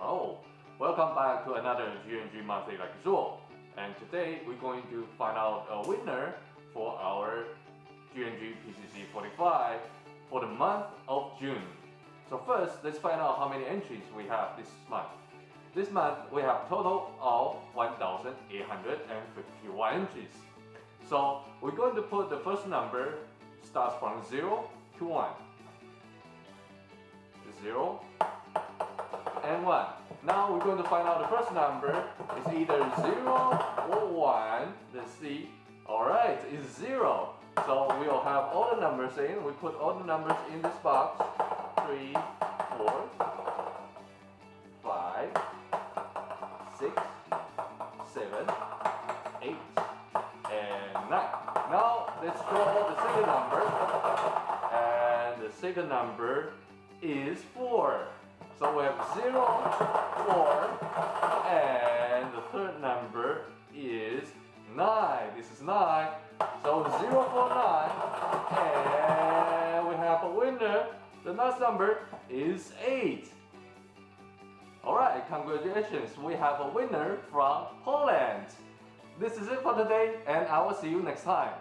Oh, welcome back to another GNG Monthly Like Lecture. And today we're going to find out a winner for our GNG PCC 45 for the month of June. So first, let's find out how many entries we have this month. This month, we have total of 1,851 entries. So we're going to put the first number starts from 0 to 1. 0 and 1. Now we're going to find out the first number. It's either 0 or 1. Let's see. Alright, it's 0. So we'll have all the numbers in. We put all the numbers in this box. 3, 4, 5, 6, 7, 8, and 9. Now let's draw the second number. And the second number is 4. So we have 0, 4, and the third number is 9. This is 9. So 0, 4, 9, and we have a winner. The last number is 8. Alright, congratulations, we have a winner from Poland. This is it for today, and I will see you next time.